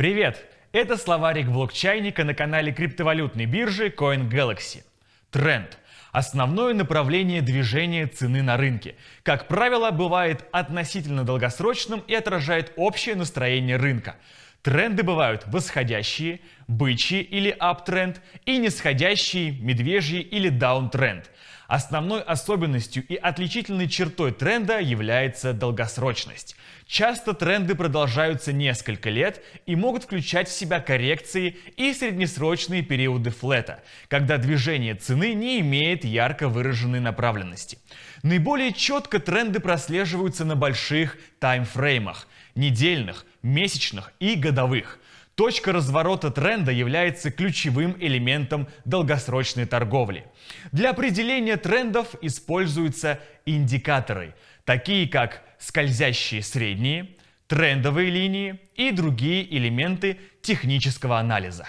Привет! Это словарик блокчайника на канале криптовалютной биржи CoinGalaxy. Тренд – основное направление движения цены на рынке. Как правило, бывает относительно долгосрочным и отражает общее настроение рынка. Тренды бывают восходящие, бычьи или аптренд и нисходящие, медвежьи или даунтренд. Основной особенностью и отличительной чертой тренда является долгосрочность. Часто тренды продолжаются несколько лет и могут включать в себя коррекции и среднесрочные периоды флета, когда движение цены не имеет ярко выраженной направленности. Наиболее четко тренды прослеживаются на больших таймфреймах – недельных, месячных и годовых – Точка разворота тренда является ключевым элементом долгосрочной торговли. Для определения трендов используются индикаторы, такие как скользящие средние, трендовые линии и другие элементы технического анализа.